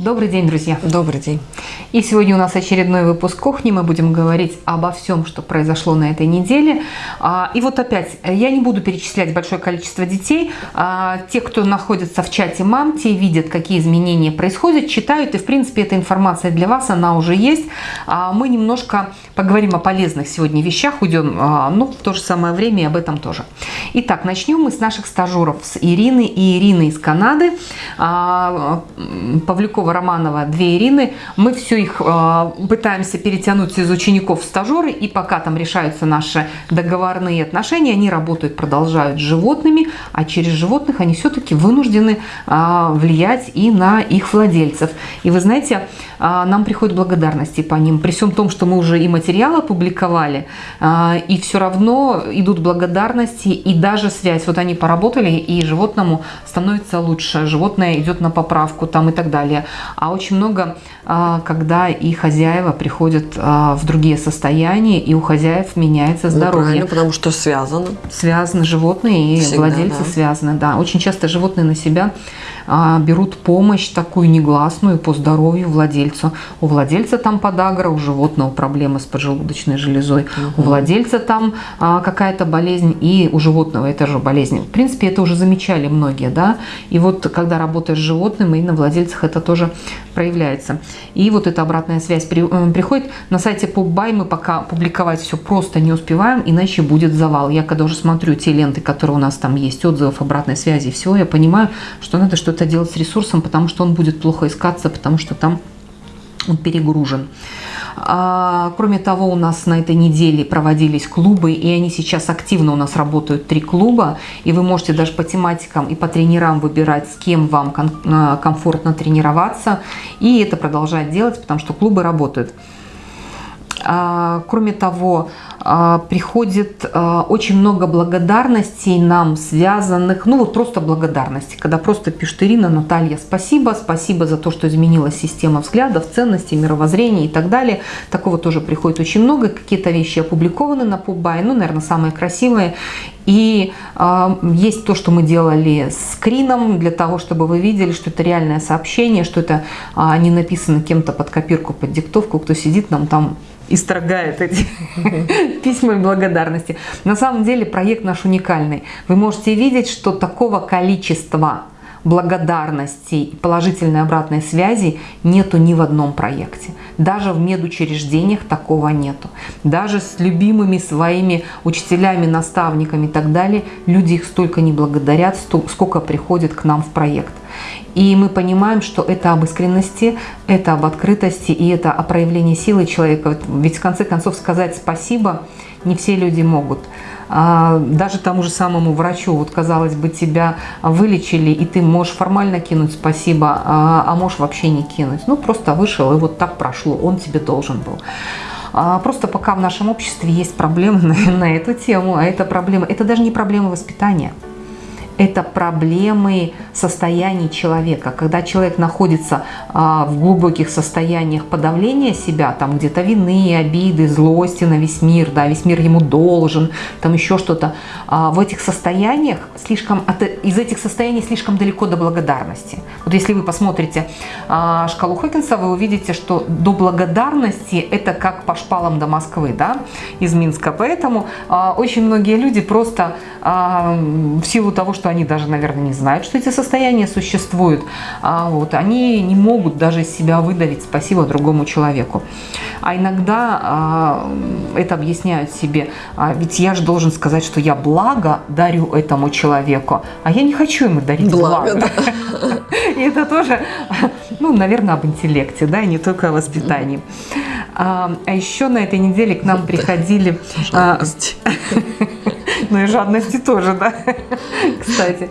Добрый день, друзья. Добрый день. И сегодня у нас очередной выпуск кухни. Мы будем говорить обо всем, что произошло на этой неделе. А, и вот опять, я не буду перечислять большое количество детей. А, те, кто находится в чате мам, те видят, какие изменения происходят, читают. И, в принципе, эта информация для вас, она уже есть. А, мы немножко поговорим о полезных сегодня вещах. Уйдем, ну, в то же самое время и об этом тоже. Итак, начнем мы с наших стажеров, с Ирины и Ирины из Канады. Павлюкова Романова, две Ирины. Мы все их э, пытаемся перетянуть из учеников в стажеры, и пока там решаются наши договорные отношения, они работают, продолжают с животными, а через животных они все-таки вынуждены э, влиять и на их владельцев. И вы знаете, э, нам приходят благодарности по ним, при всем том, что мы уже и материал опубликовали, и все равно идут благодарности и даже связь. Вот они поработали, и животному становится лучше, животное идет на поправку там и так далее а очень много, а, когда и хозяева приходят а, в другие состояния, и у хозяев меняется ну, здоровье. Ну, потому что связано. Связаны животные и Всегда, владельцы да. связаны, да. Очень часто животные на себя берут помощь такую негласную по здоровью владельцу. У владельца там подагра, у животного проблемы с поджелудочной железой, угу. у владельца там какая-то болезнь, и у животного это же болезнь. В принципе, это уже замечали многие, да. И вот когда работаешь с животным, и на владельцах это тоже проявляется. И вот эта обратная связь при, э, приходит. На сайте PopBuy мы пока публиковать все просто не успеваем, иначе будет завал. Я когда уже смотрю те ленты, которые у нас там есть, отзывов, обратной связи и всего, я понимаю, что надо что-то делать с ресурсом, потому что он будет плохо искаться, потому что там он перегружен. А, кроме того, у нас на этой неделе проводились клубы, и они сейчас активно у нас работают, три клуба, и вы можете даже по тематикам и по тренерам выбирать, с кем вам а, комфортно тренироваться, и это продолжать делать, потому что клубы работают. А, кроме того, а, приходит а, очень много благодарностей нам связанных, ну вот просто благодарности, когда просто пишет Ирина, Наталья, спасибо, спасибо за то, что изменилась система взглядов, ценностей, мировоззрения и так далее. Такого тоже приходит очень много, какие-то вещи опубликованы на Пубай, ну, наверное, самые красивые. И э, есть то, что мы делали скрином, для того, чтобы вы видели, что это реальное сообщение, что это э, не написано кем-то под копирку, под диктовку, кто сидит нам там исторгает эти письма благодарности. На самом деле проект наш уникальный. Вы можете видеть, что такого количества благодарности, положительной обратной связи нету ни в одном проекте. Даже в медучреждениях такого нету. Даже с любимыми своими учителями, наставниками и так далее, люди их столько не благодарят, сколько приходят к нам в проект. И мы понимаем, что это об искренности, это об открытости и это о проявлении силы человека. Ведь в конце концов сказать спасибо не все люди могут. А, даже тому же самому врачу, вот казалось бы, тебя вылечили, и ты можешь формально кинуть спасибо, а, а можешь вообще не кинуть. Ну, просто вышел, и вот так прошло, он тебе должен был. А, просто пока в нашем обществе есть проблемы на, на эту тему, а это проблема, это даже не проблема воспитания это проблемы состояний человека. Когда человек находится а, в глубоких состояниях подавления себя, там где-то вины, обиды, злости на весь мир, да, весь мир ему должен, там еще что-то, а, в этих состояниях слишком, от, из этих состояний слишком далеко до благодарности. Вот если вы посмотрите а, шкалу Хокинса, вы увидите, что до благодарности это как по шпалам до Москвы, да, из Минска. Поэтому очень многие люди просто в силу того, что они даже, наверное, не знают, что эти состояния существуют, а вот, они не могут даже из себя выдавить спасибо другому человеку. А иногда а, это объясняют себе, а, ведь я же должен сказать, что я благо дарю этому человеку, а я не хочу ему дарить благо. благо. И это тоже, ну, наверное, об интеллекте, да, и не только о воспитании. А, а еще на этой неделе к нам приходили... Жалость. Ну и жадности тоже, да, кстати.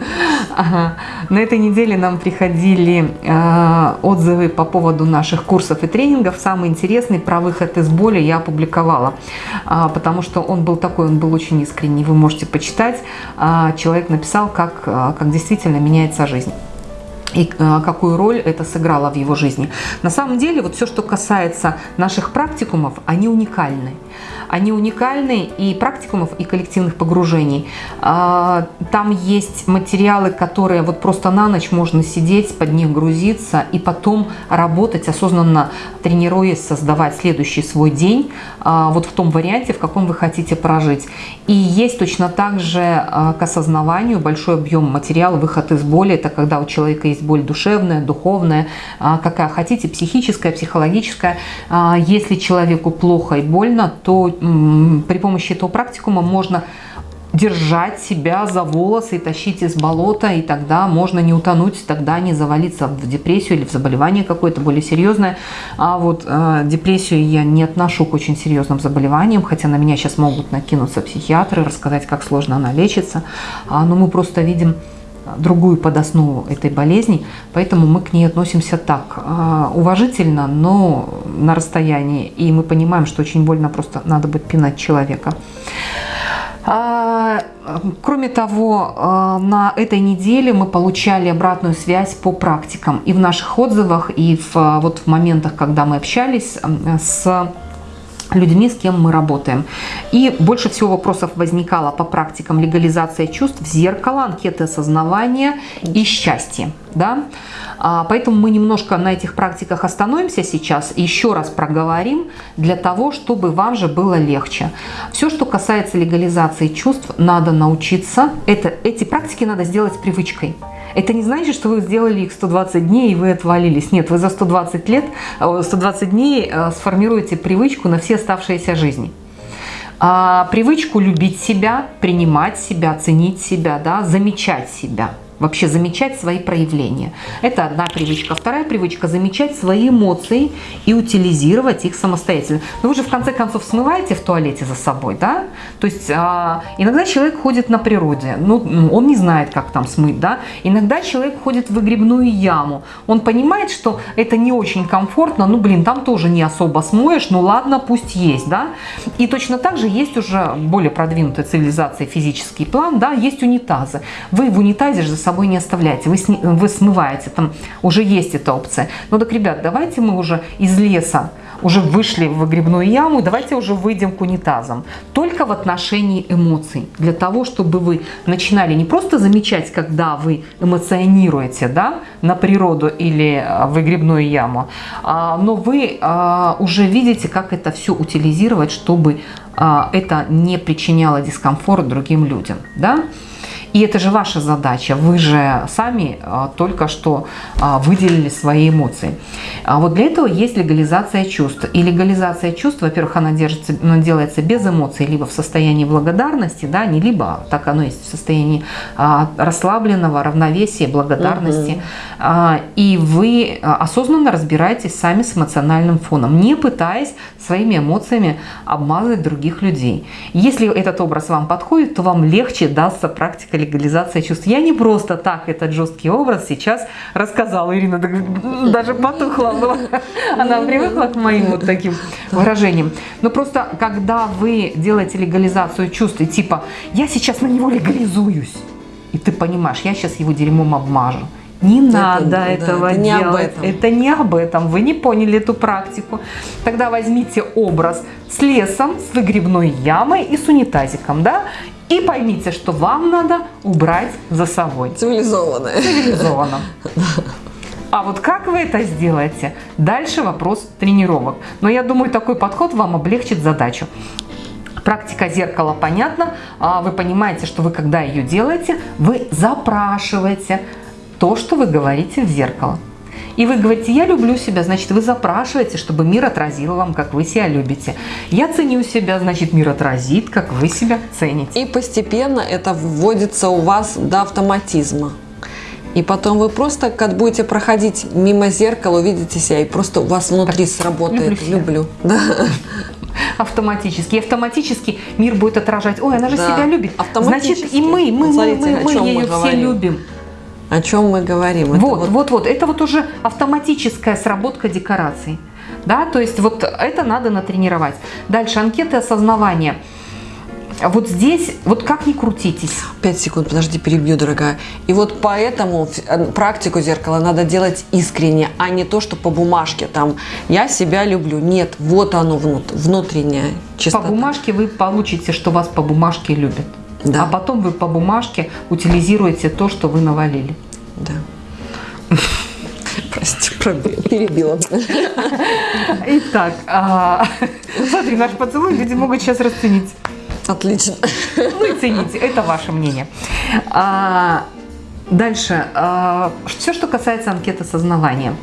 Ага. На этой неделе нам приходили э, отзывы по поводу наших курсов и тренингов. Самый интересный про выход из боли я опубликовала, э, потому что он был такой, он был очень искренний. Вы можете почитать. Э, человек написал, как, э, как действительно меняется жизнь. И э, какую роль это сыграло в его жизни. На самом деле, вот все, что касается наших практикумов, они уникальны. Они уникальны и практикумов, и коллективных погружений. А, там есть материалы, которые вот просто на ночь можно сидеть, под них грузиться и потом работать, осознанно тренируясь, создавать следующий свой день а, вот в том варианте, в каком вы хотите прожить. И есть точно так же а, к осознаванию большой объем материала, выход из боли. Это когда у человека есть боль душевная, духовная, какая хотите, психическая, психологическая. Если человеку плохо и больно, то при помощи этого практикума можно держать себя за волосы и тащить из болота, и тогда можно не утонуть, тогда не завалиться в депрессию или в заболевание какое-то более серьезное. А вот э, депрессию я не отношу к очень серьезным заболеваниям, хотя на меня сейчас могут накинуться психиатры, рассказать, как сложно она лечится. А, но мы просто видим другую подоснову этой болезни, поэтому мы к ней относимся так, а, уважительно, но на расстоянии, и мы понимаем, что очень больно просто надо будет пинать человека. А, кроме того, а, на этой неделе мы получали обратную связь по практикам и в наших отзывах, и в, вот в моментах, когда мы общались с людьми, с кем мы работаем. И больше всего вопросов возникало по практикам легализации чувств, зеркало, анкеты осознавания и счастья. Да? А, поэтому мы немножко на этих практиках остановимся сейчас еще раз проговорим для того, чтобы вам же было легче. Все, что касается легализации чувств, надо научиться. Это, эти практики надо сделать привычкой. Это не значит, что вы сделали их 120 дней и вы отвалились. Нет, вы за 120 лет, 120 э, дней э, сформируете привычку на все оставшиеся жизни. А, привычку любить себя, принимать себя, ценить себя, да, замечать себя – вообще замечать свои проявления. Это одна привычка. Вторая привычка – замечать свои эмоции и утилизировать их самостоятельно. Но вы же в конце концов смываете в туалете за собой, да? То есть а, иногда человек ходит на природе, ну, он не знает, как там смыть, да? Иногда человек ходит в выгребную яму, он понимает, что это не очень комфортно, ну, блин, там тоже не особо смоешь, ну, ладно, пусть есть, да? И точно так же есть уже более продвинутая цивилизация, физический план, да, есть унитазы. Вы в унитазе же за собой собой не оставляете, вы, сни, вы смываете, там уже есть эта опция. Ну так, ребят, давайте мы уже из леса уже вышли в выгребную яму, давайте уже выйдем к унитазам. Только в отношении эмоций. Для того, чтобы вы начинали не просто замечать, когда вы эмоционируете да, на природу или а, в выгребную яму, а, но вы а, уже видите, как это все утилизировать, чтобы это не причиняло дискомфорт другим людям. Да? И это же ваша задача. Вы же сами а, только что а, выделили свои эмоции. А вот для этого есть легализация чувств. И легализация чувств, во-первых, она, держится, она делается без эмоций, либо в состоянии благодарности, да, не либо, так оно есть, в состоянии расслабленного равновесия, благодарности. Угу. И вы осознанно разбираетесь сами с эмоциональным фоном, не пытаясь своими эмоциями обмазать других людей. Если этот образ вам подходит, то вам легче дастся практика легализация чувств. Я не просто так этот жесткий образ сейчас рассказала. Ирина даже потухла. Она привыкла к моим вот таким выражениям. Но просто когда вы делаете легализацию чувств, и типа «я сейчас на него легализуюсь», и ты понимаешь, я сейчас его дерьмом обмажу. Не это, надо да, этого это не делать. Этом. Это не об этом. Вы не поняли эту практику. Тогда возьмите образ с лесом, с выгребной ямой и с унитазиком, да, и поймите, что вам надо убрать за собой. Цивилизованно. Цивилизованно. А вот как вы это сделаете? Дальше вопрос тренировок. Но я думаю, такой подход вам облегчит задачу. Практика зеркала понятна. А вы понимаете, что вы когда ее делаете, вы запрашиваете то, что вы говорите в зеркало. И вы говорите, я люблю себя, значит, вы запрашиваете, чтобы мир отразил вам, как вы себя любите. Я ценю себя, значит, мир отразит, как вы себя цените. И постепенно это вводится у вас до автоматизма. И потом вы просто, как будете проходить мимо зеркала, увидите себя, и просто у вас внутри так, сработает. Люблю. люблю. Да. Автоматически. И автоматически мир будет отражать. Ой, она же да. себя любит. Значит, и мы, мы, мы, мы, мы ее все любим. О чем мы говорим? Это вот, вот, вот, вот. Это вот уже автоматическая сработка декораций. Да, то есть вот это надо натренировать. Дальше анкеты осознавания. вот здесь, вот как ни крутитесь. Пять секунд, подожди, перебью, дорогая. И вот поэтому э, практику зеркала надо делать искренне, а не то, что по бумажке. Там, я себя люблю. Нет, вот оно внутреннее чистота. По бумажке вы получите, что вас по бумажке любят. Да. А потом вы по бумажке утилизируете то, что вы навалили. Да. Прости, перебила. Итак, а, смотри, наш поцелуй люди могут сейчас расценить. Отлично. Вы цените, это ваше мнение. А, Дальше. А, Все, что касается анкеты сознавания.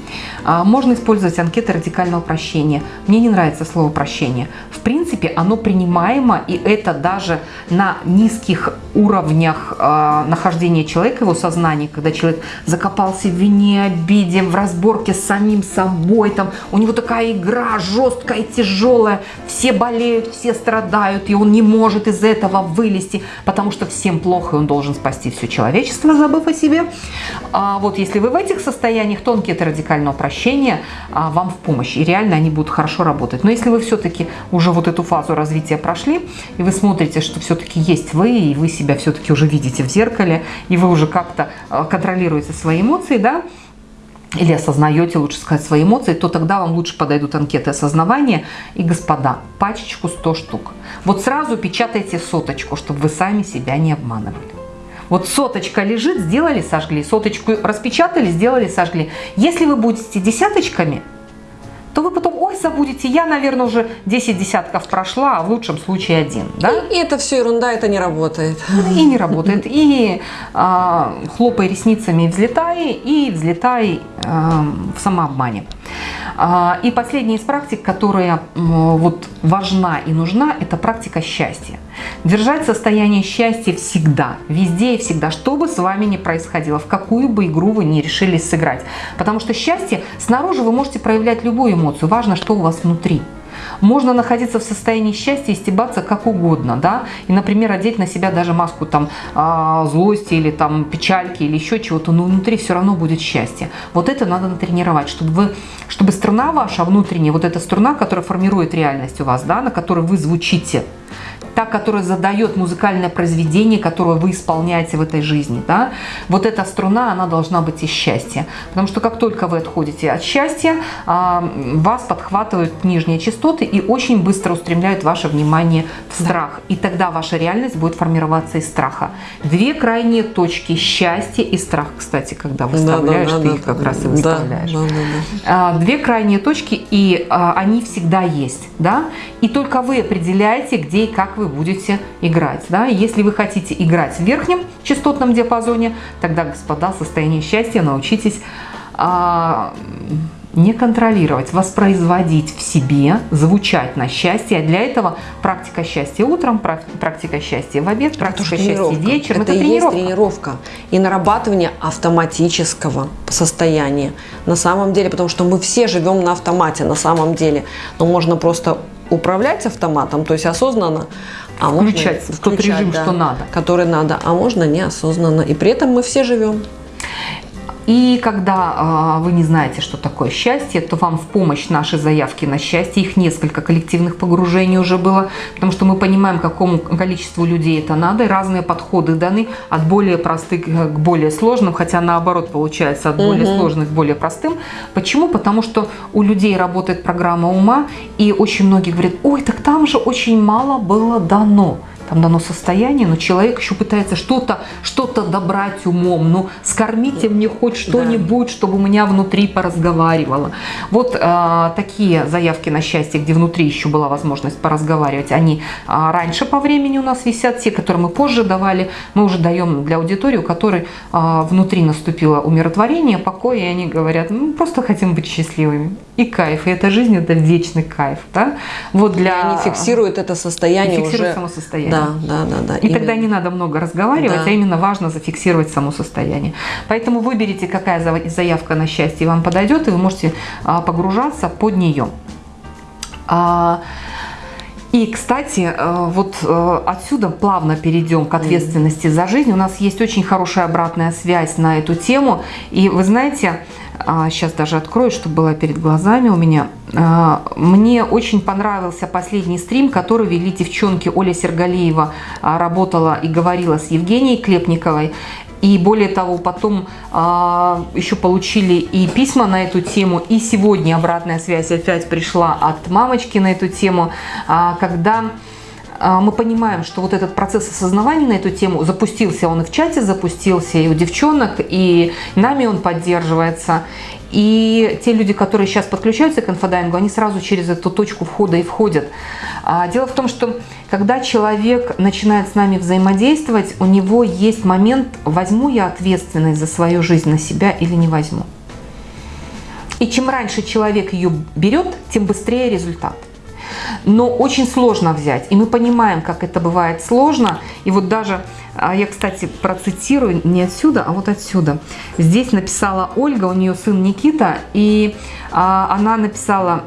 А, можно использовать анкеты радикального прощения. Мне не нравится слово прощение. В принципе, оно принимаемо, и это даже на низких уровнях а, нахождения человека, его сознания, когда человек закопался в вине, обиде, в разборке с самим собой, там, у него такая игра жесткая, тяжелая, все болеют, все страдают, и он не может из этого вылезти, потому что всем плохо, и он должен спасти все человечество, забыв о себе. А вот если вы в этих состояниях, то анкеты радикального прощения а, вам в помощь. И реально они будут хорошо работать. Но если вы все-таки уже вот эту фазу развития прошли, и вы смотрите, что все-таки есть вы, и вы себя все-таки уже видите в зеркале, и вы уже как-то а, контролируете свои эмоции, да, или осознаете, лучше сказать, свои эмоции, то тогда вам лучше подойдут анкеты осознавания. И, господа, пачечку 100 штук. Вот сразу печатайте соточку, чтобы вы сами себя не обманывали. Вот соточка лежит, сделали, сожгли. Соточку распечатали, сделали, сожгли. Если вы будете десяточками, то вы потом, ой, забудете, я, наверное, уже 10 десятков прошла, а в лучшем случае один. Да? И, и это все ерунда, это не работает. И не работает. И э, хлопай ресницами, взлетай, и взлетай э, в самообмане. А, и последняя из практик, которая вот важна и нужна, это практика счастья. Держать состояние счастья всегда, везде и всегда, что бы с вами ни происходило, в какую бы игру вы ни решились сыграть. Потому что счастье, снаружи вы можете проявлять любую эмоцию, важно, что у вас внутри. Можно находиться в состоянии счастья и стебаться как угодно, да, и, например, одеть на себя даже маску там а, злости или там печальки или еще чего-то, но внутри все равно будет счастье. Вот это надо натренировать, чтобы вы, чтобы струна ваша внутренняя, вот эта струна, которая формирует реальность у вас, да, на которой вы звучите, та, которая задает музыкальное произведение, которое вы исполняете в этой жизни. Да? Вот эта струна, она должна быть из счастья. Потому что как только вы отходите от счастья, а, вас подхватывают нижние частоты и очень быстро устремляют ваше внимание в страх. И тогда ваша реальность будет формироваться из страха. Две крайние точки счастья и страх, кстати, когда выставляешь, да, да, ты да, их да, как да, раз и выставляешь. Да, да, да. Две крайние точки, и а, они всегда есть. Да? И только вы определяете, где и как вы будете играть. Да? Если вы хотите играть в верхнем частотном диапазоне, тогда, господа, состояние счастья научитесь а, не контролировать, воспроизводить в себе, звучать на счастье. А для этого практика счастья утром, практика счастья в обед, практика счастья вечером. Это, это тренировка. есть тренировка и нарабатывание автоматического состояния. На самом деле, потому что мы все живем на автомате на самом деле. Но можно просто управлять автоматом, то есть осознанно, а включать можно, в тот режим, да, что надо. Который надо, а можно неосознанно. И при этом мы все живем. И когда э, вы не знаете, что такое счастье, то вам в помощь наши заявки на счастье, их несколько коллективных погружений уже было, потому что мы понимаем, какому количеству людей это надо, и разные подходы даны от более простых к более сложным, хотя наоборот получается от более угу. сложных к более простым. Почему? Потому что у людей работает программа ума, и очень многие говорят, ой, так там же очень мало было дано там дано состояние, но человек еще пытается что-то что, -то, добрать умом, ну скормите мне хоть что-нибудь, да. чтобы у меня внутри поразговаривало. Вот э, такие заявки на счастье, где внутри еще была возможность поразговаривать, они э, раньше по времени у нас висят, те, которые мы позже давали, мы уже даем для аудитории, у которой э, внутри наступило умиротворение, покой, и они говорят, ну просто хотим быть счастливыми. И кайф, и эта жизнь это вечный кайф, да? Вот для... И они фиксируют это состояние фиксируют уже... само состояние. Да, да, да, да. И именно. тогда не надо много разговаривать, да. а именно важно зафиксировать само состояние. Поэтому выберите, какая заявка на счастье вам подойдет, и вы можете а, погружаться под нее. А, и, кстати, э, вот э, отсюда плавно перейдем к ответственности за жизнь. У нас есть очень хорошая обратная связь на эту тему. И вы знаете, Сейчас а, даже открою, чтобы было перед глазами у меня. А, мне очень понравился последний стрим, который вели девчонки. Оля Сергалеева а, работала и говорила с Евгенией Клепниковой. И более того, потом еще получили и письма на эту тему, и сегодня обратная связь опять пришла от мамочки на эту тему, когда а, мы понимаем, что вот этот процесс осознавания на эту тему запустился, он и в чате запустился, и у девчонок, и нами он поддерживается. И те люди, которые сейчас подключаются к инфодайвингу, они сразу через эту точку входа и входят. А, дело в том, что когда человек начинает с нами взаимодействовать, у него есть момент, возьму я ответственность за свою жизнь на себя или не возьму. И чем раньше человек ее берет, тем быстрее результат но очень сложно взять. И мы понимаем, как это бывает сложно. И вот даже, а, я, кстати, процитирую не отсюда, а вот отсюда. Здесь написала Ольга, у нее сын Никита, и а, она написала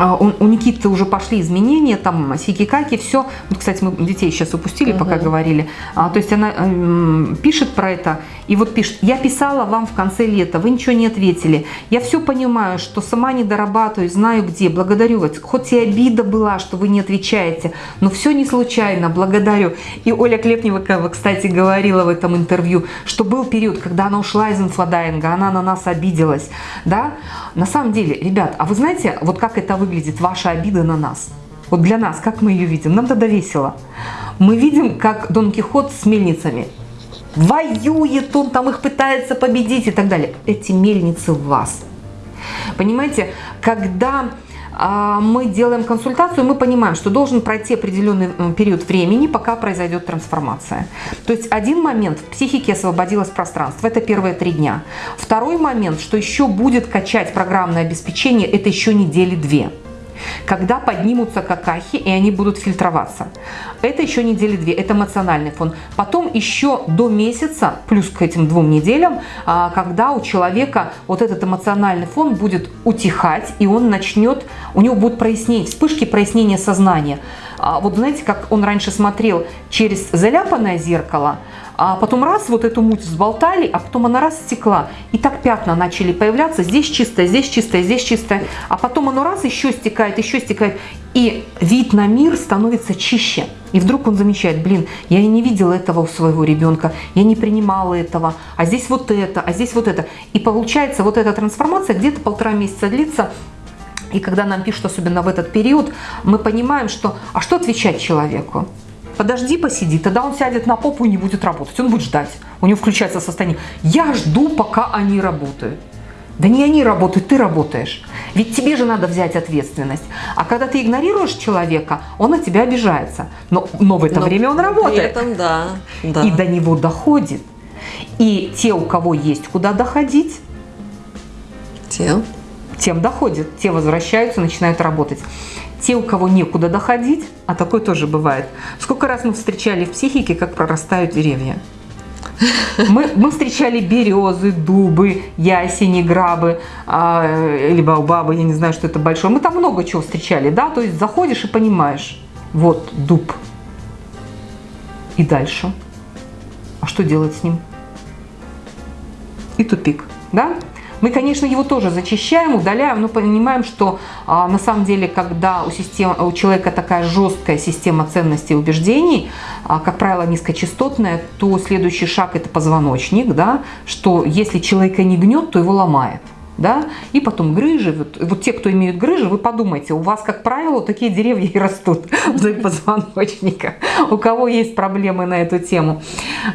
а, у Никиты уже пошли изменения, там сики-каки, все. Вот, кстати, мы детей сейчас упустили, угу. пока говорили. А, то есть она э, пишет про это, и вот пишет, я писала вам в конце лета, вы ничего не ответили. Я все понимаю, что сама не дорабатываю, знаю где, благодарю вас. Хоть и обида была, что вы не отвечаете, но все не случайно, благодарю. И Оля Клепнева, кстати, говорила в этом интервью, что был период, когда она ушла из инфодайинга, она на нас обиделась. Да? На самом деле, ребят, а вы знаете, вот как это выглядит? Выглядит ваша обида на нас? Вот для нас, как мы ее видим? Нам тогда весело. Мы видим, как Дон Кихот с мельницами. Воюет он, там их пытается победить и так далее. Эти мельницы в вас. Понимаете, когда мы делаем консультацию, мы понимаем, что должен пройти определенный период времени, пока произойдет трансформация. То есть один момент в психике освободилось пространство, это первые три дня. Второй момент, что еще будет качать программное обеспечение, это еще недели две когда поднимутся какахи, и они будут фильтроваться. Это еще недели две, это эмоциональный фон. Потом еще до месяца, плюс к этим двум неделям, а, когда у человека вот этот эмоциональный фон будет утихать, и он начнет, у него будут прояснения, вспышки прояснения сознания. А вот знаете, как он раньше смотрел через заляпанное зеркало, а потом раз вот эту муть взболтали, а потом она раз стекла. И так пятна начали появляться. Здесь чистое, здесь чистое, здесь чистое. А потом оно раз еще стекает, еще стекает. И вид на мир становится чище. И вдруг он замечает, блин, я и не видела этого у своего ребенка, я не принимала этого, а здесь вот это, а здесь вот это. И получается вот эта трансформация где-то полтора месяца длится, и когда нам пишут, особенно в этот период, мы понимаем, что а что отвечать человеку? Подожди, посиди, тогда он сядет на попу и не будет работать, он будет ждать. У него включается состояние, я жду, пока они работают. Да не они работают, ты работаешь. Ведь тебе же надо взять ответственность. А когда ты игнорируешь человека, он на тебя обижается. Но, но в это но время он работает. При этом, да, да. И до него доходит. И те, у кого есть куда доходить, те. тем доходит. Те возвращаются, начинают работать те, у кого некуда доходить, а такое тоже бывает. Сколько раз мы встречали в психике, как прорастают деревья. Мы, мы встречали березы, дубы, ясени, грабы, э, или баобабы, я не знаю, что это большое. Мы там много чего встречали, да, то есть заходишь и понимаешь, вот дуб. И дальше. А что делать с ним? И тупик, да? Мы, конечно, его тоже зачищаем, удаляем, но понимаем, что а, на самом деле, когда у, системы, у человека такая жесткая система ценностей и убеждений, а, как правило, низкочастотная, то следующий шаг – это позвоночник, да, что если человека не гнет, то его ломает да, и потом грыжи. Вот, вот те, кто имеют грыжи, вы подумайте, у вас, как правило, такие деревья и растут вдоль позвоночника. У кого есть проблемы на эту тему.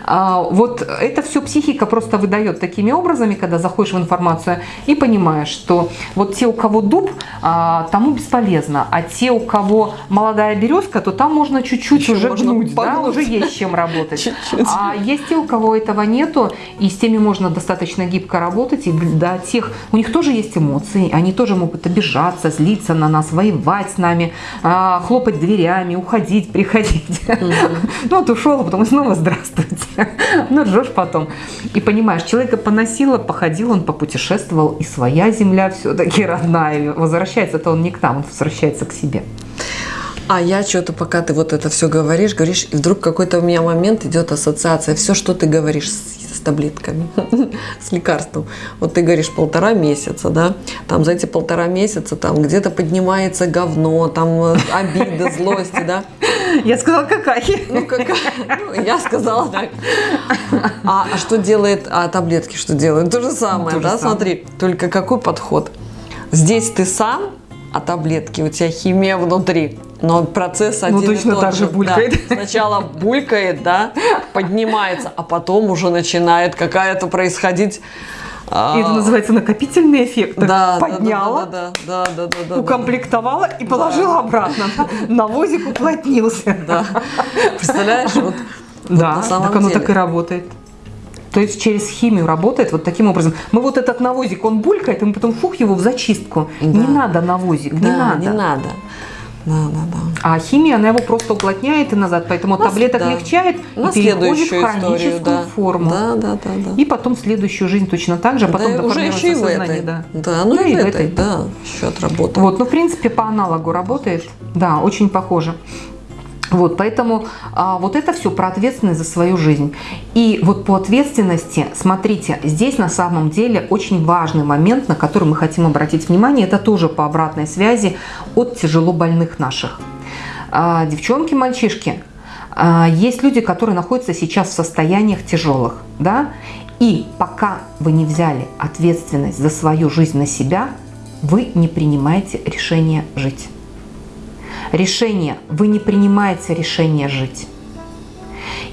А, вот это все психика просто выдает такими образами, когда заходишь в информацию и понимаешь, что вот те, у кого дуб, а, тому бесполезно, а те, у кого молодая березка, то там можно чуть-чуть уже гнуть, да, уже есть чем работать. Чуть -чуть. А есть те, у кого этого нету, и с теми можно достаточно гибко работать, и до тех, у них тоже есть эмоции, они тоже могут обижаться, злиться на нас, воевать с нами, а, хлопать дверями, уходить, приходить. Ну, вот ушел, а потом снова здравствуйте. Ну, ржешь потом. И понимаешь, человека поносило, походил, он попутешествовал, и своя земля все-таки родная. Возвращается-то он не к нам, он возвращается к себе. А я что-то, пока ты вот это все говоришь, говоришь, и вдруг какой-то у меня момент идет ассоциация. Все, что ты говоришь с, с таблетками, с лекарством. Вот ты говоришь полтора месяца, да, там за эти полтора месяца там где-то поднимается говно, там э, обида, злости, да. Я сказала какахи. Ну, какая? Ну, я сказала так. А, а что делает, а таблетки что делают? То же самое, То да, смотри. Только какой подход? Здесь ты сам, а таблетки у тебя химия внутри. Но процесс один и Ну, точно тот так же Да. булькает. Сначала булькает, да, поднимается, а потом уже начинает какая-то происходить. а, И это называется накопительный эффект. да, да, да, Подняла, да, да, да, да, да, да, укомплектовала и положила обратно. Навозик уплотнился. да. Представляешь, вот, вот Да, на самом так оно деле. так и работает. То есть через химию работает вот таким образом. Мы вот этот навозик, он булькает, и мы потом фух его в зачистку. Да. Не надо навозик, не Да, надо. не надо. Да, да, да. А химия, она его просто уплотняет и назад, поэтому На- таблеток да. легчает На и переходит в хроническую историю, да. форму. Да, да, да, да. И потом следующую жизнь точно так же, потом да, уже еще и в этой. да. Да, ну Да, и, и в этой, этой. да, счет работы. Вот, ну, в принципе, по аналогу работает. Да, очень похоже. Вот, поэтому а, вот это все про ответственность за свою жизнь. И вот по ответственности, смотрите, здесь на самом деле очень важный момент, на который мы хотим обратить внимание, это тоже по обратной связи от тяжело больных наших. А, девчонки, мальчишки, а, есть люди, которые находятся сейчас в состояниях тяжелых, да, и пока вы не взяли ответственность за свою жизнь на себя, вы не принимаете решение жить. Решение, вы не принимаете решение жить.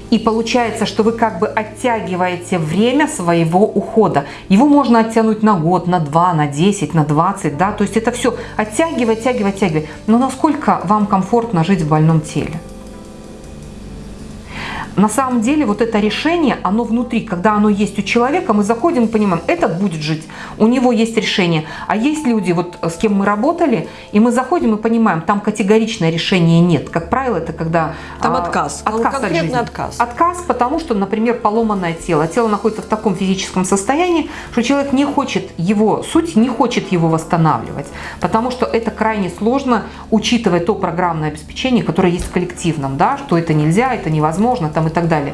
И получается, что вы как бы оттягиваете время своего ухода. Его можно оттянуть на год, на два, на 10, на 20, да, то есть это все оттягивать, оттягивать, оттягивать. Но насколько вам комфортно жить в больном теле? На самом деле вот это решение, оно внутри, когда оно есть у человека, мы заходим и понимаем, этот будет жить, у него есть решение. А есть люди, вот с кем мы работали, и мы заходим и понимаем, там категоричное решения нет. Как правило, это когда... Там а, отказ. Отказ от Конкретный жизни. отказ. Отказ, потому что, например, поломанное тело. Тело находится в таком физическом состоянии, что человек не хочет его, суть не хочет его восстанавливать. Потому что это крайне сложно, учитывая то программное обеспечение, которое есть в коллективном, да, что это нельзя, это невозможно там, и так далее.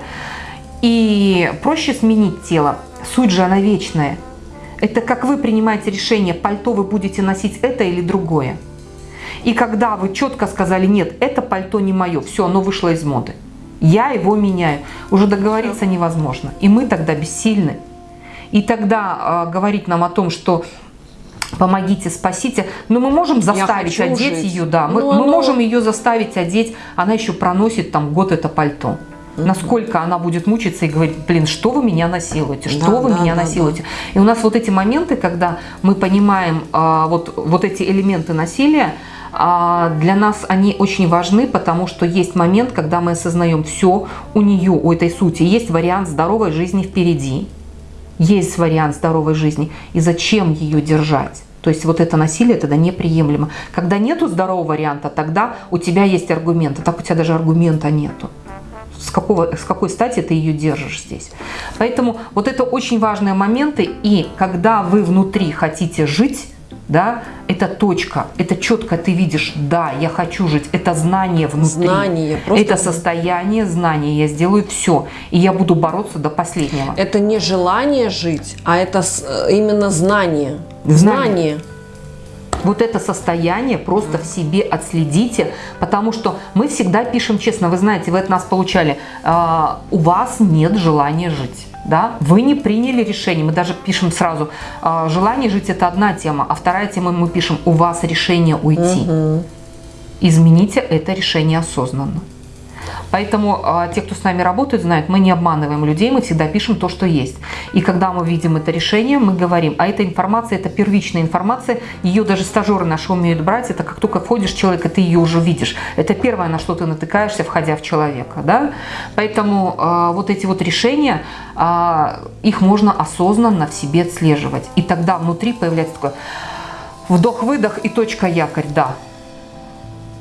И проще сменить тело. Суть же она вечная. Это как вы принимаете решение, пальто вы будете носить это или другое. И когда вы четко сказали, нет, это пальто не мое, все, оно вышло из моды. Я его меняю. Уже договориться невозможно. И мы тогда бессильны. И тогда э, говорить нам о том, что помогите, спасите. Но мы можем заставить одеть жить. ее, да. Мы, Ну, мы оно- можем ее заставить одеть. Она еще проносит там год это пальто. Насколько она будет мучиться и говорить, блин, что вы меня насилуете, что Да, вы да, меня да, насилуете. И у нас вот эти моменты, когда мы понимаем а, вот, вот эти элементы насилия, а, для нас они очень важны, потому что есть момент, когда мы осознаем все, у нее, у этой сути, есть вариант здоровой жизни впереди, есть вариант здоровой жизни, и зачем ее держать? То есть вот это насилие тогда неприемлемо. Когда нету здорового варианта, тогда у тебя есть аргумент, а так у тебя даже аргумента нету. С, какого, с какой стати ты ее держишь здесь? Поэтому вот это очень важные моменты, и когда вы внутри хотите жить, да, это точка, это четко ты видишь, да, я хочу жить, это знание внутри. Знание, просто- Это состояние знания, я сделаю все, и я буду бороться до последнего. Это не желание жить, а это э, именно знание. Знание. Знание. Вот это состояние просто в себе отследите, потому что мы всегда пишем честно. Вы знаете, вы от нас получали, а, у вас нет желания жить. Да? Вы не приняли решение. Мы даже пишем сразу, а, желание жить это одна тема, а вторая тема мы пишем, у вас решение уйти. Измените это решение осознанно. Поэтому а, те, кто с нами работает, знают, мы не обманываем людей, мы всегда пишем то, что есть. И когда мы видим это решение, мы говорим, а эта информация, это первичная информация, ее даже стажеры наши умеют брать, это как только входишь в человека, ты ее уже видишь. Это первое, на что ты натыкаешься, входя в человека. Да? Поэтому а, вот эти вот решения, а, их можно осознанно в себе отслеживать. И тогда внутри появляется такое вдох-выдох и точка якорь, да,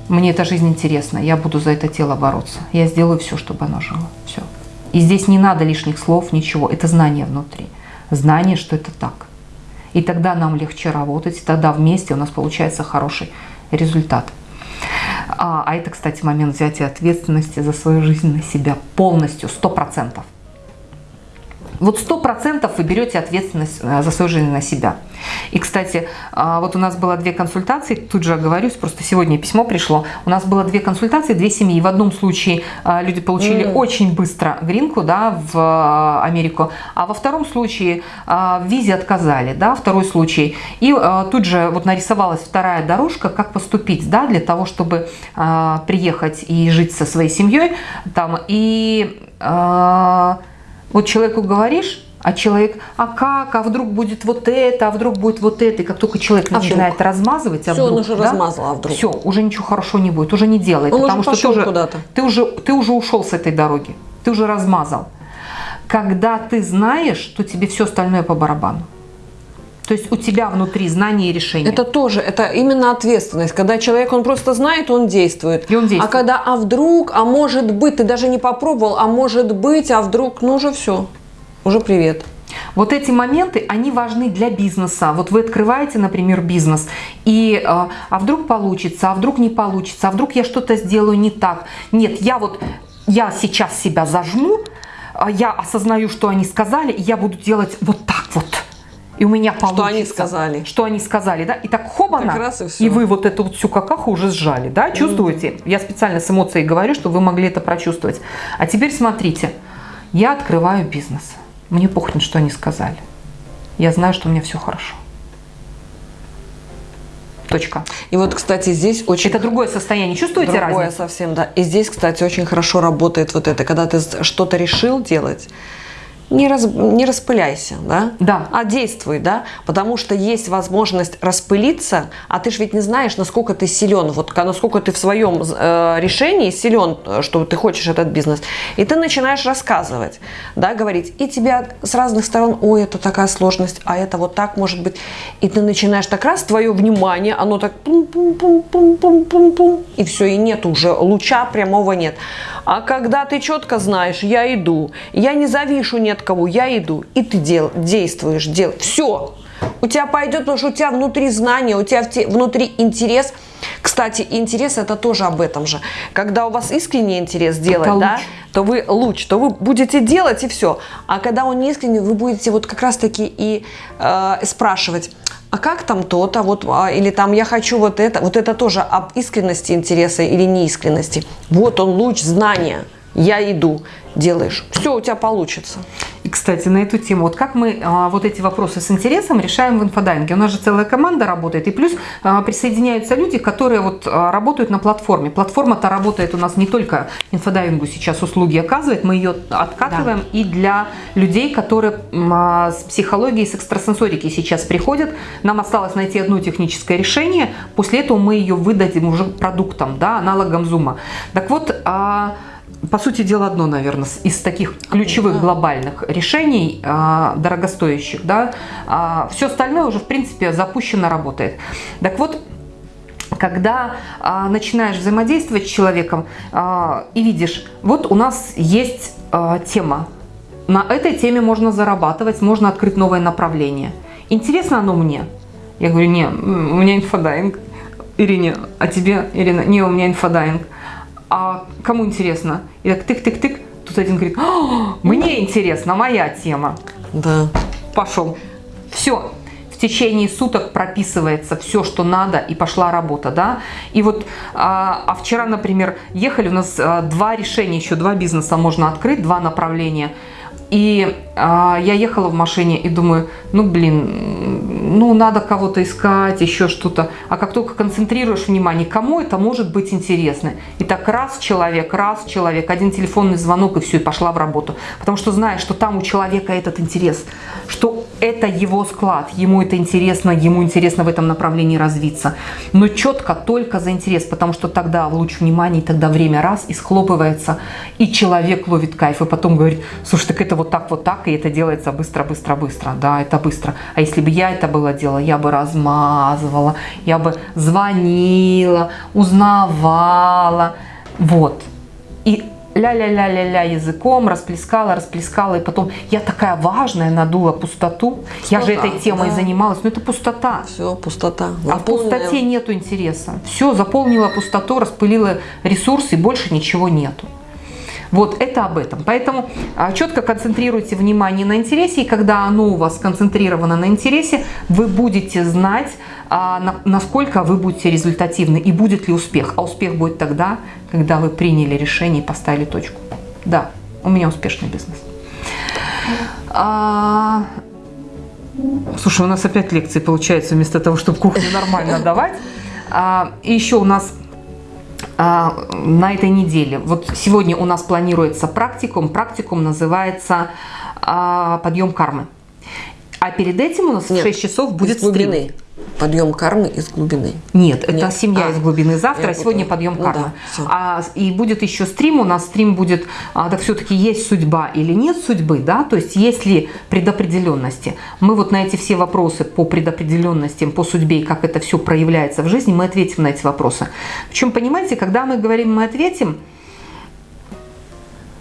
мне эта жизнь интересна, я буду за это тело бороться. Я сделаю все, чтобы оно жило. Все. И здесь не надо лишних слов, ничего. Это знание внутри. Знание, что это так. И тогда нам легче работать, тогда вместе у нас получается хороший результат. А, а это, кстати, момент взятия ответственности за свою жизнь на себя полностью, сто процентов. Вот сто процентов вы берете ответственность э, за свою жизнь на себя. И, кстати, а, вот у нас было две консультации, тут же оговорюсь, просто сегодня письмо пришло. У нас было две консультации, две семьи. В одном случае а, люди получили mm. очень быстро гринку да, в а, Америку, а во втором случае в визе отказали, да, второй случай. И тут же вот нарисовалась вторая дорожка, как поступить, да, для того, чтобы приехать и жить со своей семьей там. И вот человеку говоришь, а человек, а как, а вдруг будет вот это, а вдруг будет вот это. И как только человек а начинает вдруг? размазывать, а Все, вдруг, он уже да, размазал, а вдруг? Все, уже ничего хорошего не будет, уже не делает. Он потому уже что ты уже, ты, уже, ты уже ушел с этой дороги, ты уже размазал. Когда ты знаешь, то тебе все остальное по барабану. То есть у тебя внутри знание и решение. Это тоже, это именно ответственность. Когда человек, он просто знает, он действует. И он действует. А когда, а вдруг, а может быть, ты даже не попробовал, а может быть, а вдруг, ну уже все, уже привет. Вот эти моменты, они важны для бизнеса. Вот вы открываете, например, бизнес, и а, а вдруг получится, а вдруг не получится, а вдруг я что-то сделаю не так. Нет, я вот, я сейчас себя зажму, а я осознаю, что они сказали, и я буду делать вот и у меня получится. Что они сказали. Что они сказали, да? И так хобана, так раз и, все. и вы вот эту вот всю какаху уже сжали, да? Чувствуете? Mm-hmm. Я специально с эмоцией говорю, чтобы вы могли это прочувствовать. А теперь смотрите, я открываю бизнес. Мне похрен, что они сказали. Я знаю, что у меня все хорошо. Точка. И вот, кстати, здесь очень... Это другое состояние. Чувствуете другое разницу? Другое совсем, да. И здесь, кстати, очень хорошо работает вот это, когда ты что-то решил делать, не, раз, не распыляйся, да? Да. а действуй, да, потому что есть возможность распылиться, а ты же ведь не знаешь, насколько ты силен, вот насколько ты в своем э, решении силен, что ты хочешь этот бизнес, и ты начинаешь рассказывать, да, говорить, и тебя с разных сторон, ой, это такая сложность, а это вот так может быть, и ты начинаешь так раз, твое внимание, оно так пум-пум-пум-пум-пум-пум, и все, и нет уже, луча прямого нет. А когда ты четко знаешь, я иду, я не завишу нет от кого, я иду, и ты дел, действуешь, дел, все. У тебя пойдет, потому что у тебя внутри знания, у тебя внутри интерес. Кстати, интерес это тоже об этом же. Когда у вас искренний интерес делать, это да, луч. то вы луч, то вы будете делать и все. А когда он не искренний, вы будете вот как раз таки и э, спрашивать, а как там то-то, вот, а, или там я хочу вот это, вот это тоже об искренности интереса или неискренности. Вот он луч знания я иду, делаешь, все у тебя получится. И, кстати, на эту тему, вот как мы а, вот эти вопросы с интересом решаем в инфодайвинге. У нас же целая команда работает, и плюс а, присоединяются люди, которые вот а, работают на платформе. Платформа-то работает у нас не только инфодайвингу сейчас услуги оказывает, мы ее обкатываем да. и для людей, которые а, с психологией, с экстрасенсорикой сейчас приходят. Нам осталось найти одно техническое решение, после этого мы ее выдадим уже продуктом, да, аналогом зума. Так вот, а, по сути дела, одно, наверное, из таких ключевых глобальных решений, а, дорогостоящих. Да? А, все остальное уже, в принципе, запущено, работает. Так вот, когда а, начинаешь взаимодействовать с человеком а, и видишь, вот у нас есть а, тема, на этой теме можно зарабатывать, можно открыть новое направление. Интересно оно мне? Я говорю, не, у меня инфодайвинг. Ирине, а тебе, Ирина? Не, у меня инфодайвинг а кому интересно? И так тык-тык-тык, тут один говорит, мне интересно, моя тема. Да. Пошел. Все, в течение суток прописывается все, что надо, и пошла работа, да. И вот, а, а вчера, например, ехали, у нас а, два решения, еще два бизнеса можно открыть, два направления. И а, я ехала в машине и думаю, ну блин, ну надо кого-то искать, еще что-то. А как только концентрируешь внимание, кому это может быть интересно. И так раз человек, раз человек, один телефонный звонок и все, и пошла в работу. Потому что знаешь, что там у человека этот интерес, что это его склад, ему это интересно, ему интересно в этом направлении развиться. Но четко только за интерес, потому что тогда луч внимания, тогда время раз и схлопывается, и человек ловит кайф, и потом говорит, слушай, так это вот так, вот так, и это делается быстро, быстро, быстро, да, это быстро. А если бы я это было делала, я бы размазывала, я бы звонила, узнавала, вот. И ля-ля-ля-ля-ля языком, расплескала, расплескала, и потом я такая важная, надула пустоту. Пустота, я же этой темой да. занималась, но это пустота. Все, пустота. Заполненная. А в пустоте нету интереса. Все, заполнила пустоту, распылила ресурсы, и больше ничего нету. Вот это об этом. Поэтому а, четко концентрируйте внимание на интересе, и когда оно у вас сконцентрировано на интересе, вы будете знать, а, насколько вы будете результативны и будет ли успех. А успех будет тогда, когда вы приняли решение и поставили точку. Да, у меня успешный бизнес. А... Слушай, у нас опять лекции получается вместо того, чтобы кухню нормально давать. А, и еще у нас на этой неделе. Вот сегодня у нас планируется практикум. Практикум называется а, «Подъем кармы». А перед этим у нас Нет, в 6 часов будет стрим. Подъем кармы из глубины. Нет, это Нет. семья а, из глубины. Завтра, сегодня подъем ну, кармы. Да, а, и будет еще стрим. У нас стрим будет, а, так все-таки есть судьба или нет судьбы, да? То есть есть ли предопределенности. Мы вот на эти все вопросы по предопределенностям, по судьбе и как это все проявляется в жизни, мы ответим на эти вопросы. Причем, понимаете, когда мы говорим «мы ответим»,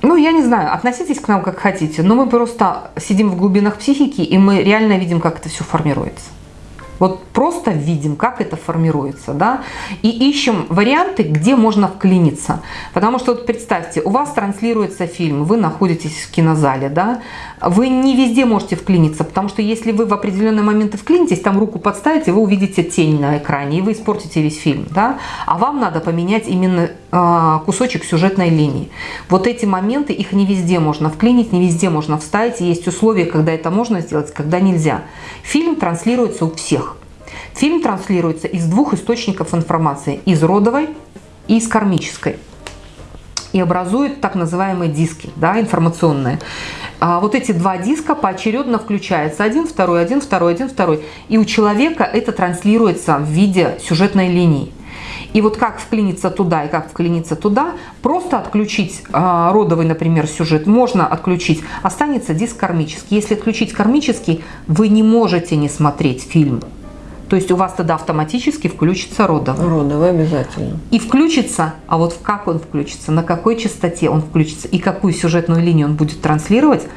ну, я не знаю, относитесь к нам как хотите, но мы просто сидим в глубинах психики, и мы реально видим, как это все формируется. Вот просто видим, как это формируется, да, и ищем варианты, где можно вклиниться. Потому что вот представьте, у вас транслируется фильм, вы находитесь в кинозале, да, вы не везде можете вклиниться, потому что если вы в определенные моменты вклинитесь, там руку подставите, вы увидите тень на экране, и вы испортите весь фильм, да, а вам надо поменять именно э, кусочек сюжетной линии. Вот эти моменты, их не везде можно вклинить, не везде можно вставить, есть условия, когда это можно сделать, когда нельзя. Фильм транслируется у всех. Фильм транслируется из двух источников информации, из родовой и из кармической. И образует так называемые диски, да, информационные. А вот эти два диска поочередно включаются. Один, второй, один, второй, один, второй. И у человека это транслируется в виде сюжетной линии. И вот как вклиниться туда и как вклиниться туда, просто отключить э, родовый, например, сюжет можно отключить, останется диск кармический. Если отключить кармический, вы не можете не смотреть фильм. То есть у вас тогда автоматически включится родовый. Родовый обязательно. И включится, а вот как он включится, на какой частоте он включится и какую сюжетную линию он будет транслировать,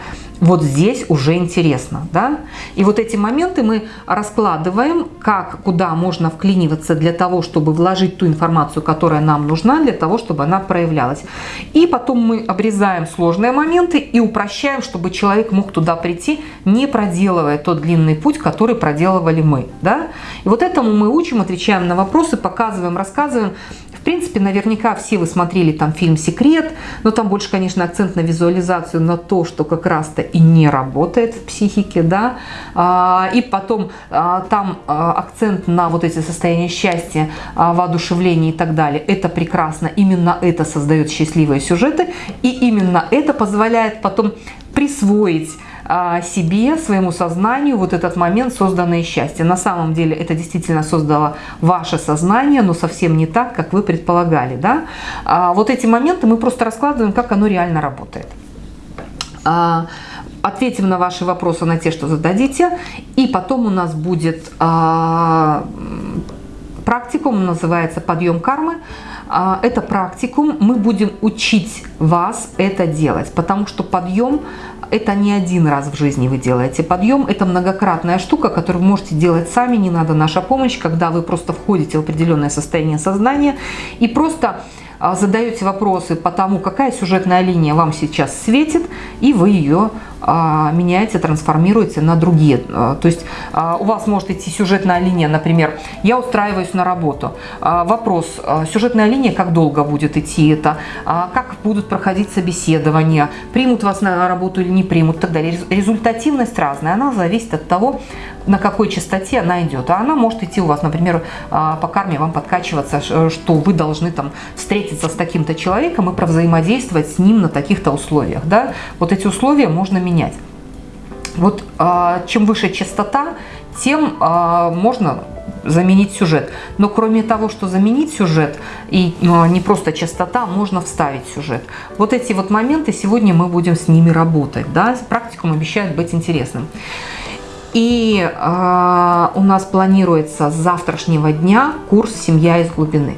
вот здесь уже интересно, да? И вот эти моменты мы раскладываем, как, куда можно вклиниваться для того, чтобы вложить ту информацию, которая нам нужна, для того, чтобы она проявлялась. И потом мы обрезаем сложные моменты и упрощаем, чтобы человек мог туда прийти, не проделывая тот длинный путь, который проделывали мы, да? И вот этому мы учим, отвечаем на вопросы, показываем, рассказываем. В принципе, наверняка все вы смотрели там фильм «Секрет», но там больше, конечно, акцент на визуализацию, на то, что как раз-то и не работает в психике, да, а, и потом а, там а, акцент на вот эти состояния счастья, воодушевления и так далее. Это прекрасно, именно это создает счастливые сюжеты, и именно это позволяет потом присвоить себе, своему сознанию вот этот момент созданное счастье. На самом деле это действительно создало ваше сознание, но совсем не так, как вы предполагали. Да? А вот эти моменты мы просто раскладываем, как оно реально работает. Ответим на ваши вопросы, на те, что зададите. И потом у нас будет а, практикум, называется «Подъем кармы». А, это практикум, мы будем учить вас это делать, потому что подъем это не один раз в жизни вы делаете подъем, это многократная штука, которую вы можете делать сами, не надо наша помощь, когда вы просто входите в определенное состояние сознания и просто задаете вопросы по тому, какая сюжетная линия вам сейчас светит, и вы ее а, меняете, трансформируете на другие. А, то есть у вас может идти сюжетная линия, например, я устраиваюсь на работу. Вопрос, сюжетная линия, как долго будет идти это, как будут проходить собеседования, примут вас на работу или не примут и так далее. Результативность разная, она зависит от того, на какой частоте она идет. А она может идти у вас, например, по карме вам подкачиваться, что вы должны там встретиться с таким-то человеком и провзаимодействовать с ним на таких-то условиях. Да? Вот эти условия можно менять. Вот а, чем выше частота, тем а, можно заменить сюжет. Но кроме того, что заменить сюжет, и не просто частота, можно вставить сюжет. Вот эти вот моменты сегодня мы будем с ними работать. Да? Практикум обещает быть интересным. И э, у нас планируется с завтрашнего дня курс «Семья из глубины».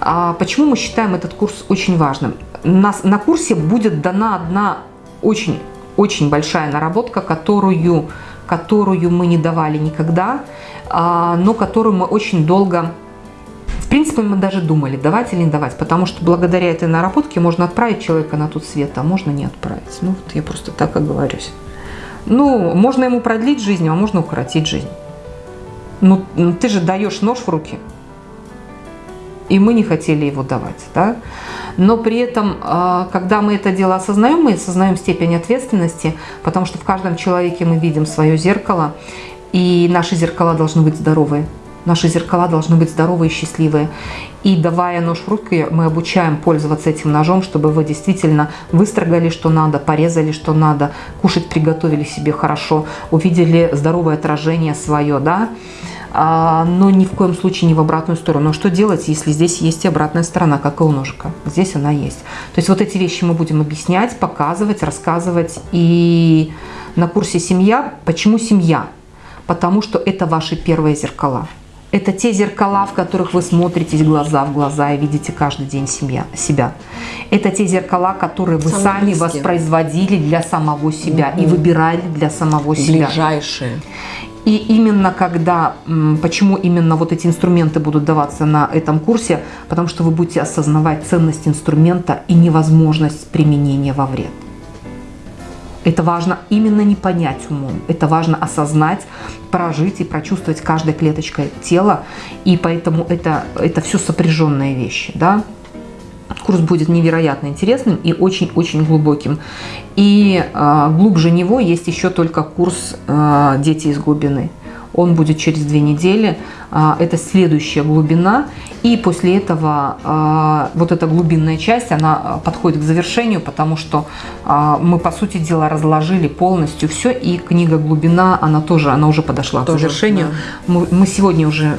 А почему мы считаем этот курс очень важным? Нас, на курсе будет дана одна очень, очень большая наработка, которую, которую мы не давали никогда, а, но которую мы очень долго в принципе, мы даже думали, давать или не давать, потому что благодаря этой наработке можно отправить человека на тот свет, а можно не отправить. Ну, вот я просто так оговорюсь. Ну, можно ему продлить жизнь, а можно укоротить жизнь. Ну, ты же даешь нож в руки, и мы не хотели его давать, да? Но при этом, а, когда мы это дело осознаем, мы осознаем степень ответственности, потому что в каждом человеке мы видим свое зеркало, и наши зеркала должны быть здоровые. Наши зеркала должны быть здоровые и счастливые. И давая нож в руки, мы обучаем пользоваться этим ножом, чтобы вы действительно выстрогали, что надо, порезали, что надо, кушать приготовили себе хорошо, увидели здоровое отражение свое, да, а, но ни в коем случае не в обратную сторону. Но что делать, если здесь есть и обратная сторона, как и у ножика? Здесь она есть. То есть вот эти вещи мы будем объяснять, показывать, рассказывать. И на курсе «Семья» почему семья? Потому что это ваши первые зеркала. Это те зеркала, в которых вы смотритесь глаза в глаза и видите каждый день семья, себя. Это те зеркала, которые вы Самые сами близкие. воспроизводили для самого себя угу. и выбирали для самого себя. Ближайшие. И именно когда, почему именно вот эти инструменты будут даваться на этом курсе, потому что вы будете осознавать ценность инструмента и невозможность применения во вред. Это важно именно не понять умом, это важно осознать, прожить и прочувствовать каждой клеточкой тела, и поэтому это, это все сопряженные вещи, да. Курс будет невероятно интересным и очень-очень глубоким. И э, глубже него есть еще только курс э, «Дети из глубины». Он будет через две недели. А, это следующая глубина. И после этого а, вот эта глубинная часть, она подходит к завершению, потому что а, мы, по сути дела, разложили полностью все. И книга «Глубина», она тоже, она уже подошла тоже, к завершению. Да. Мы, мы сегодня уже,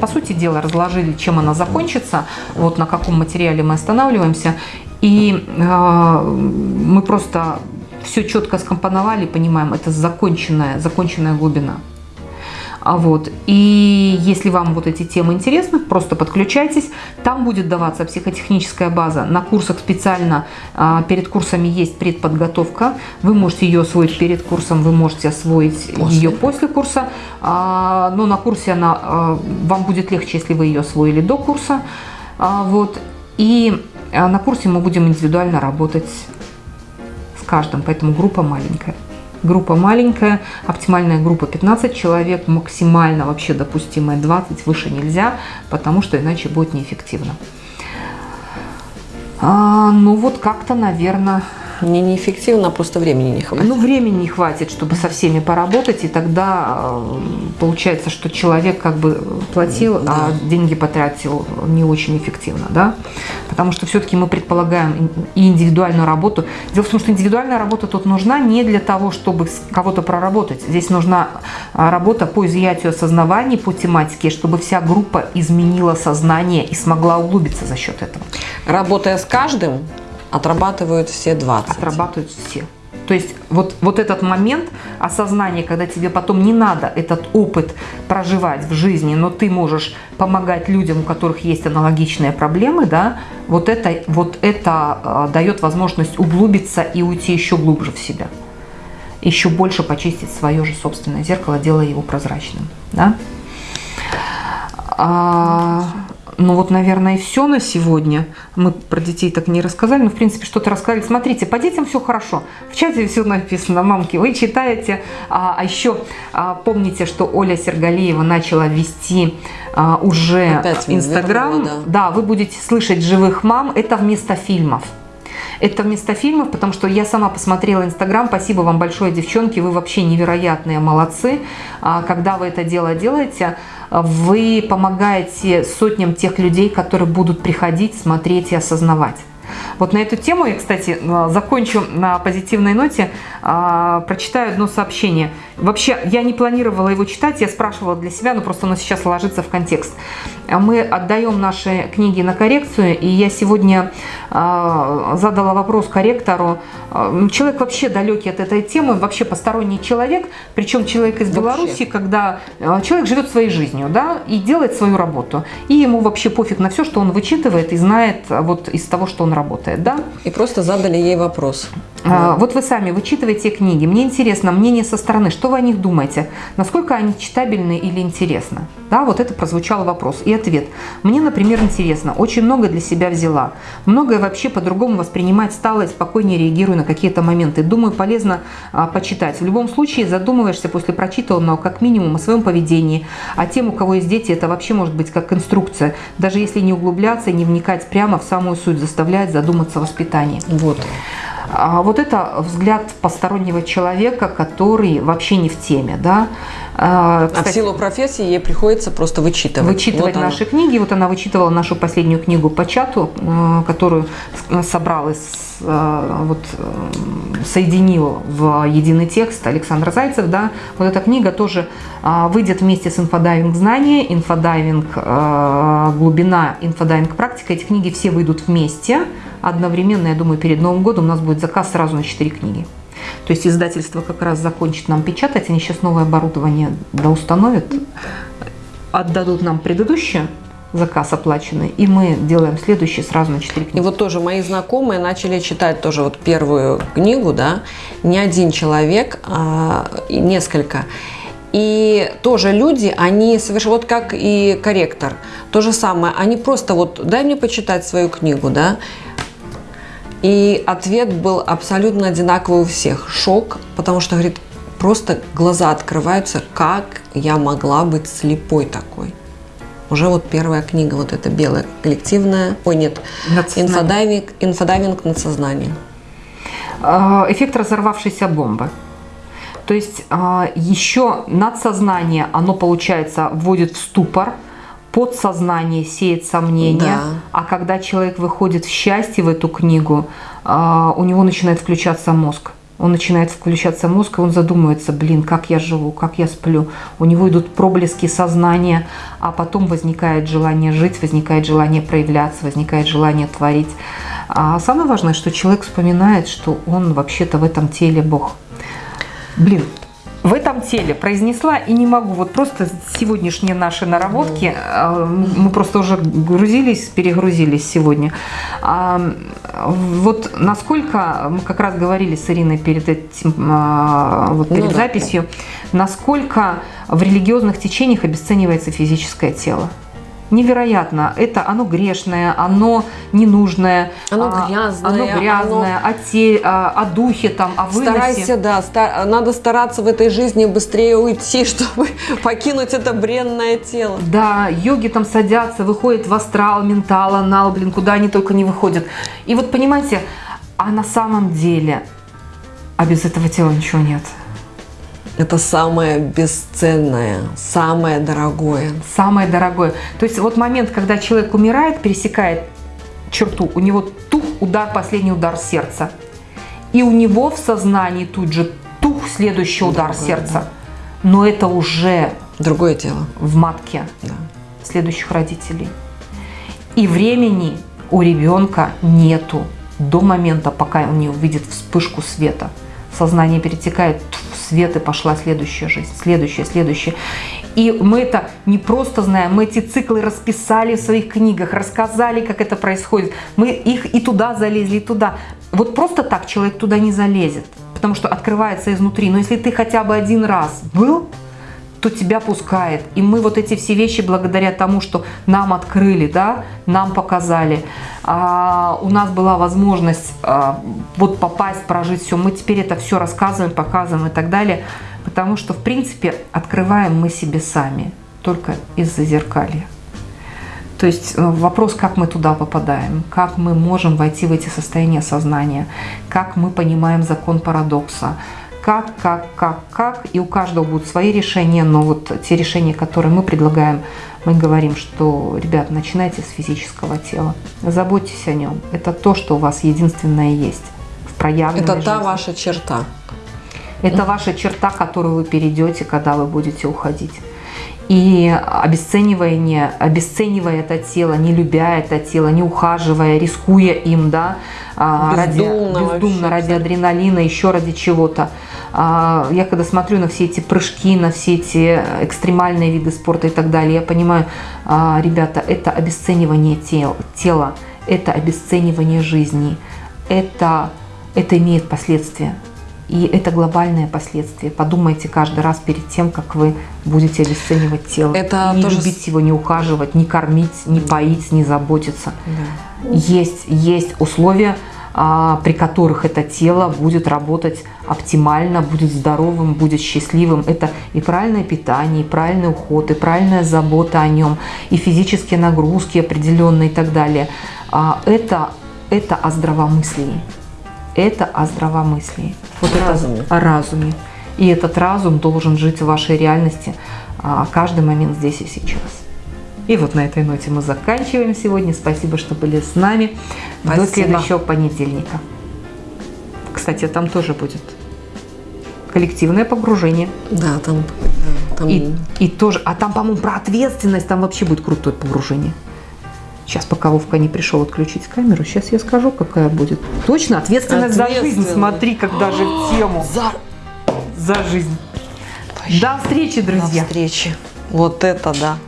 по сути дела, разложили, чем она закончится, вот на каком материале мы останавливаемся. И мы просто все четко скомпоновали, понимаем, это законченная, законченная глубина. А вот. И если вам вот эти темы интересны, просто подключайтесь. Там будет даваться психотехническая база. На курсах специально а, перед курсами есть предподготовка. Вы можете ее освоить перед курсом, вы можете освоить после. ее после курса. А, но на курсе она, а, вам будет легче, если вы ее освоили до курса. Вот. И на курсе мы будем индивидуально работать с каждым, поэтому группа маленькая. Группа маленькая, оптимальная группа 15 человек, максимально вообще допустимая 20, выше нельзя, потому что иначе будет неэффективно. А, ну вот как-то, наверное, мне неэффективно, а просто времени не хватит. Ну, времени не хватит, чтобы со всеми поработать, и тогда э, получается, что человек как бы платил, а да. а деньги потратил не очень эффективно, да? Потому что все-таки мы предполагаем и индивидуальную работу. Дело в том, что индивидуальная работа тут нужна не для того, чтобы кого-то проработать. Здесь нужна а, работа по изъятию осознаваний по тематике, чтобы вся группа изменила сознание и смогла углубиться за счет этого. Работая с каждым, Отрабатывают все 20. Отрабатывают все. То есть вот, вот этот момент осознания, когда тебе потом не надо этот опыт проживать в жизни, но ты можешь помогать людям, у которых есть аналогичные проблемы, да, вот это, вот это э, дает возможность углубиться и уйти еще глубже в себя. Еще больше почистить свое же собственное зеркало, делая его прозрачным. Да? А, ну вот, наверное, и все на сегодня. Мы про детей так не рассказали, но, в принципе, что-то рассказали. Смотрите, по детям все хорошо. В чате все написано, мамки, вы читаете. А, а еще а, помните, что Оля Сергалиева начала вести а, уже Инстаграм. Да. да, вы будете слышать живых мам. Это вместо фильмов. Это вместо фильмов, потому что я сама посмотрела Инстаграм. Спасибо вам большое, девчонки. Вы вообще невероятные молодцы. А, когда вы это дело делаете, вы помогаете сотням тех людей, которые будут приходить, смотреть и осознавать. Вот на эту тему я, кстати, э, закончу на позитивной ноте, а, прочитаю одно сообщение. Вообще, я не планировала его читать, я спрашивала для себя, но просто оно сейчас ложится в контекст. Мы отдаем наши книги на коррекцию, и я сегодня а, задала вопрос корректору. А, человек вообще далекий от этой темы, вообще посторонний человек, причем человек из. Беларуси, когда человек живет своей жизнью, да, и делает свою работу. И ему вообще пофиг на все, что он вычитывает и знает вот из того, что он работает, да. И просто задали ей вопрос. А, вот вы сами вычитываете книги. Мне интересно мнение со стороны. Что вы о них думаете? Насколько они читабельны или интересны? Да, вот это прозвучал вопрос и ответ. Мне, например, интересно. Очень много для себя взяла. Многое вообще по-другому воспринимать стало и спокойнее реагирую на какие-то моменты. Думаю, полезно а, почитать. В любом случае задумываешься после прочитанного как минимум о своем поведении. А тем, у кого есть дети, это вообще может быть как инструкция. Даже если не углубляться и не вникать прямо в самую суть, заставляет задуматься о воспитании. Вот. А вот это взгляд постороннего человека, который вообще не в теме, да. А, кстати, а в силу профессии ей приходится просто вычитывать. Вычитывать вот наши книги. Вот она вычитывала нашу последнюю книгу по чату, э, которую собрал из э, вот, э, соединил в единый текст Александр Зайцев, да, вот эта книга тоже выйдет вместе с инфодайвинг знания, инфодайвинг глубина, инфодайвинг практика. Эти книги все выйдут вместе одновременно, я думаю, перед Новым годом у нас будет заказ сразу на 4 книги. То есть издательство как раз закончит нам печатать, они сейчас новое оборудование доустановят, отдадут нам предыдущее, заказ оплаченный, и мы делаем следующий сразу на 4 книги. И вот тоже мои знакомые начали читать тоже вот первую книгу, да, не один человек, а несколько. И тоже люди, они совершенно, вот как и корректор, то же самое, они просто вот, дай мне почитать свою книгу, да, и ответ был абсолютно одинаковый у всех. Шок, потому что, говорит, просто глаза открываются, как я могла быть слепой такой. Уже вот первая книга, вот эта белая, коллективная, ой, нет, инфодайвинг, инфодайвинг над сознанием. А, эффект разорвавшейся бомбы. То есть а, еще надсознание, оно, получается, вводит в ступор – подсознание сеет сомнения, да. а когда человек выходит в счастье в эту книгу, а, у него начинает включаться мозг. Он начинает включаться мозг, и он задумывается, блин, как я живу, как я сплю. У него идут проблески сознания, а потом возникает желание жить, возникает желание проявляться, возникает желание творить. А самое важное, что человек вспоминает, что он вообще-то в этом теле Бог. Блин, в этом теле произнесла и не могу. Вот просто сегодняшние наши наработки, э, мы просто уже грузились, перегрузились сегодня. А, вот насколько, мы как раз говорили с Ириной перед этим, а, вот перед ну, записью, да. насколько в религиозных течениях обесценивается физическое тело невероятно. Это оно грешное, оно ненужное, оно грязное, оно грязное оно... О, те, о, о духе, там, о выносе. Старайся, да, стар... надо стараться в этой жизни быстрее уйти, чтобы покинуть это бренное тело. Да, йоги там садятся, выходят в астрал, ментал, анал, блин, куда они только не выходят. И вот понимаете, а на самом деле, а без этого тела ничего нет. Это самое бесценное, самое дорогое. Самое дорогое. То есть вот момент, когда человек умирает, пересекает черту, у него тух удар, последний удар сердца. И у него в сознании тут же тух следующий удар Другое, сердца. Да. Но это уже другое тело в матке да. следующих родителей. И времени у ребенка нету до момента, пока он не увидит вспышку света. Сознание перетекает свет, и пошла следующая жизнь, следующая, следующая. И мы это не просто знаем, мы эти циклы расписали в своих книгах, рассказали, как это происходит. Мы их и туда залезли, и туда. Вот просто так человек туда не залезет, потому что открывается изнутри. Но если ты хотя бы один раз был, то тебя пускает. И мы вот эти все вещи, благодаря тому, что нам открыли, да, нам показали, а, у нас была возможность а, вот попасть, прожить все. Мы теперь это все рассказываем, показываем и так далее, потому что, в принципе, открываем мы себе сами, только из-за зеркалья. То есть э, вопрос, как мы туда попадаем, как мы можем войти в эти состояния сознания, как мы понимаем закон парадокса, как, как, как, как, и у каждого будут свои решения, но вот те решения, которые мы предлагаем, мы говорим, что, ребят, начинайте с физического тела, заботьтесь о нем, это то, что у вас единственное есть в проявленной Это та жизни. ваша черта. Это ваша черта, которую вы перейдете, когда вы будете уходить. И обесценивание, обесценивая это тело, не любя это тело, не ухаживая, рискуя им, да, а, ради, Бездумно вообще, бездумно, ради адреналина, еще ради чего-то. А, Я когда смотрю на все эти прыжки, на все эти экстремальные виды спорта и так далее, я понимаю, а, ребята, это обесценивание тел, тела, это обесценивание жизни, это, это имеет последствия. И это глобальные последствия. Подумайте каждый раз перед тем, как вы будете обесценивать тело. Это не тоже любить его, не ухаживать, не кормить, не поить, не заботиться. Есть, есть условия, а, при которых это тело будет работать оптимально, будет здоровым, будет счастливым. Это и правильное питание, и правильный уход, и правильная забота о нем, и физические нагрузки определенные и так далее. А, Это, это о здравомыслии. Это о здравомыслии. Вот это Разуме. о разуме. И этот разум должен жить в вашей реальности а, каждый момент здесь и сейчас. И вот на этой ноте мы заканчиваем сегодня. Спасибо, что были с нами. До Спасибо. следующего понедельника. Кстати, там тоже будет коллективное погружение. Да, там, да, там И, и тоже, а там, по-моему, про ответственность, там вообще будет крутое погружение. Сейчас, пока Вовка не пришел отключить камеру, сейчас я скажу, какая будет. Точно, ответственность за жизнь. Ответственность. Смотри, как даже в тему. за За жизнь. До встречи, до друзья. встречи. Вот это да.